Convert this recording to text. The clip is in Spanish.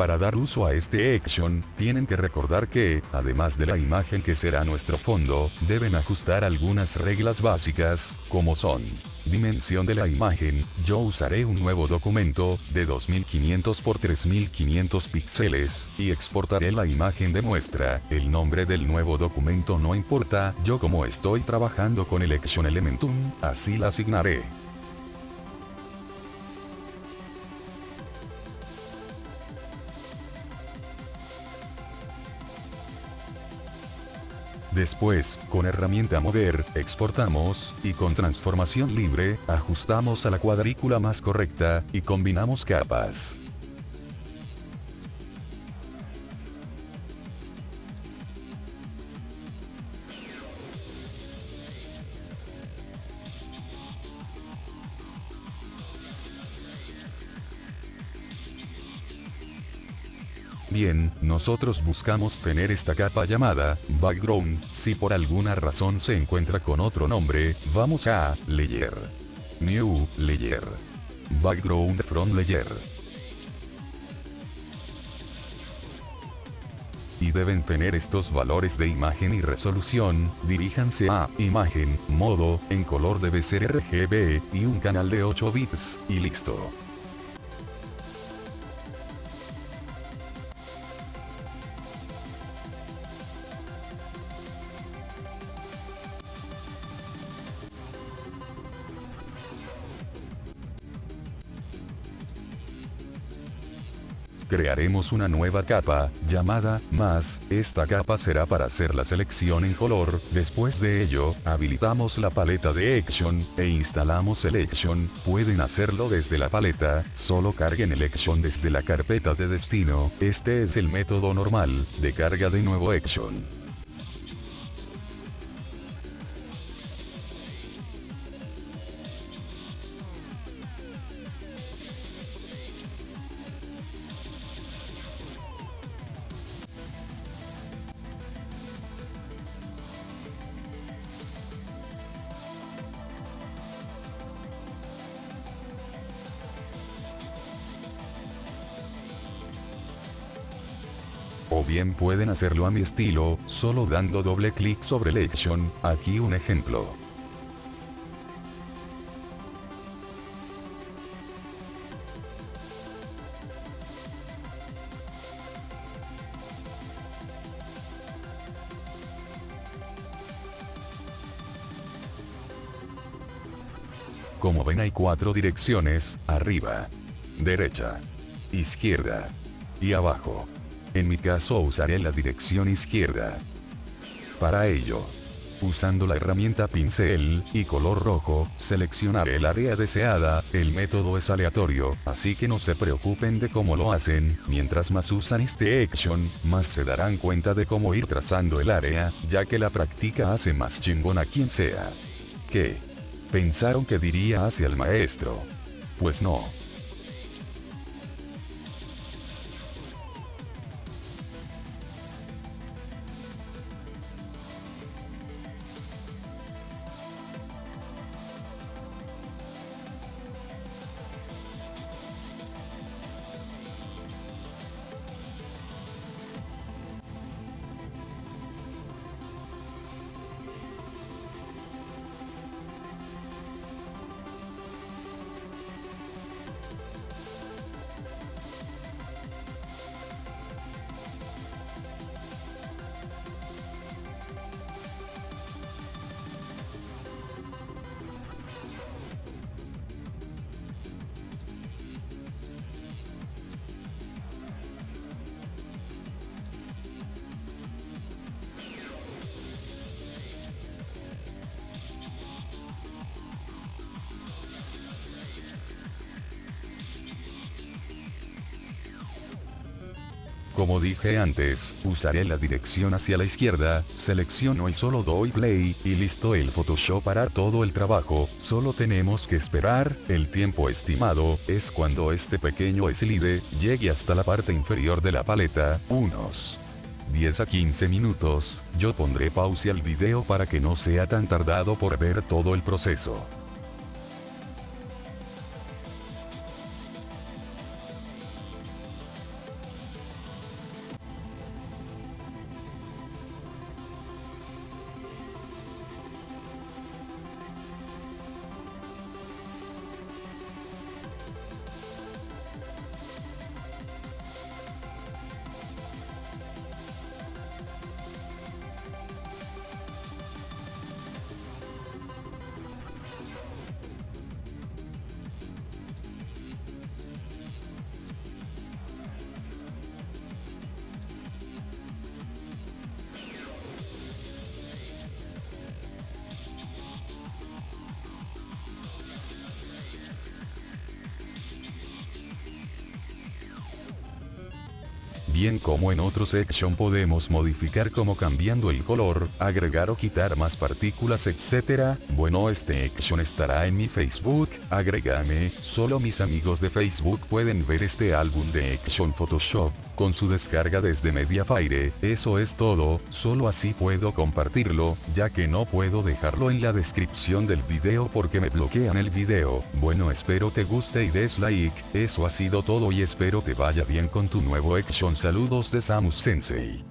Para dar uso a este action, tienen que recordar que, además de la imagen que será nuestro fondo, deben ajustar algunas reglas básicas, como son dimensión de la imagen, yo usaré un nuevo documento, de 2500 x 3500 píxeles, y exportaré la imagen de muestra, el nombre del nuevo documento no importa, yo como estoy trabajando con el Action Elementum, así la asignaré. Después, con herramienta mover, exportamos, y con transformación libre, ajustamos a la cuadrícula más correcta, y combinamos capas. Bien, nosotros buscamos tener esta capa llamada background, si por alguna razón se encuentra con otro nombre, vamos a Layer. New Layer. Background from Layer. y deben tener estos valores de imagen y resolución, diríjanse a imagen, modo, en color debe ser RGB, y un canal de 8 bits, y listo. Crearemos una nueva capa, llamada más, esta capa será para hacer la selección en color, después de ello, habilitamos la paleta de Action, e instalamos el Action, pueden hacerlo desde la paleta, solo carguen el Action desde la carpeta de destino, este es el método normal, de carga de nuevo Action. O bien pueden hacerlo a mi estilo, solo dando doble clic sobre el action, aquí un ejemplo. Como ven hay cuatro direcciones, arriba, derecha, izquierda y abajo. En mi caso usaré la dirección izquierda. Para ello, usando la herramienta pincel y color rojo, seleccionaré el área deseada, el método es aleatorio, así que no se preocupen de cómo lo hacen, mientras más usan este action, más se darán cuenta de cómo ir trazando el área, ya que la práctica hace más chingón a quien sea. ¿Qué? ¿Pensaron que diría hacia el maestro? Pues no. Como dije antes, usaré la dirección hacia la izquierda, selecciono y solo doy play, y listo el Photoshop hará todo el trabajo, solo tenemos que esperar, el tiempo estimado, es cuando este pequeño slide, llegue hasta la parte inferior de la paleta, unos 10 a 15 minutos, yo pondré pausa al video para que no sea tan tardado por ver todo el proceso. Bien como en otros Action podemos modificar como cambiando el color, agregar o quitar más partículas etc. Bueno este Action estará en mi Facebook, agrégame, solo mis amigos de Facebook pueden ver este álbum de Action Photoshop, con su descarga desde Mediafire, eso es todo, solo así puedo compartirlo, ya que no puedo dejarlo en la descripción del video porque me bloquean el video, bueno espero te guste y des like, eso ha sido todo y espero te vaya bien con tu nuevo action saludos de Samus Sensei.